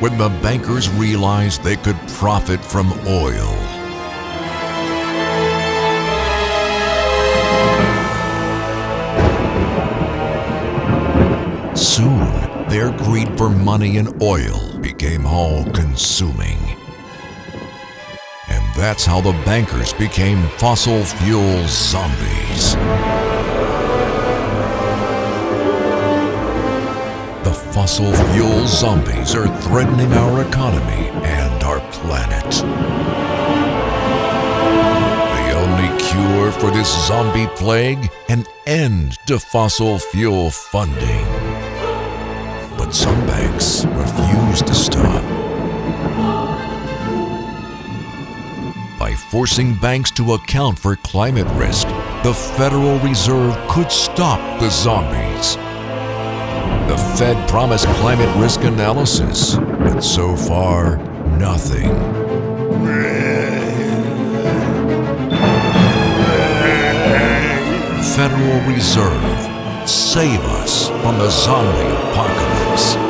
when the bankers realized they could profit from oil. Soon, their greed for money and oil became all consuming. And that's how the bankers became fossil fuel zombies. The fossil fuel zombies are threatening our economy and our planet. The only cure for this zombie plague? An end to fossil fuel funding. But some banks refuse to stop. By forcing banks to account for climate risk, the Federal Reserve could stop the zombies. The Fed promised climate risk analysis, but so far, nothing. Federal Reserve, save us from the zombie apocalypse.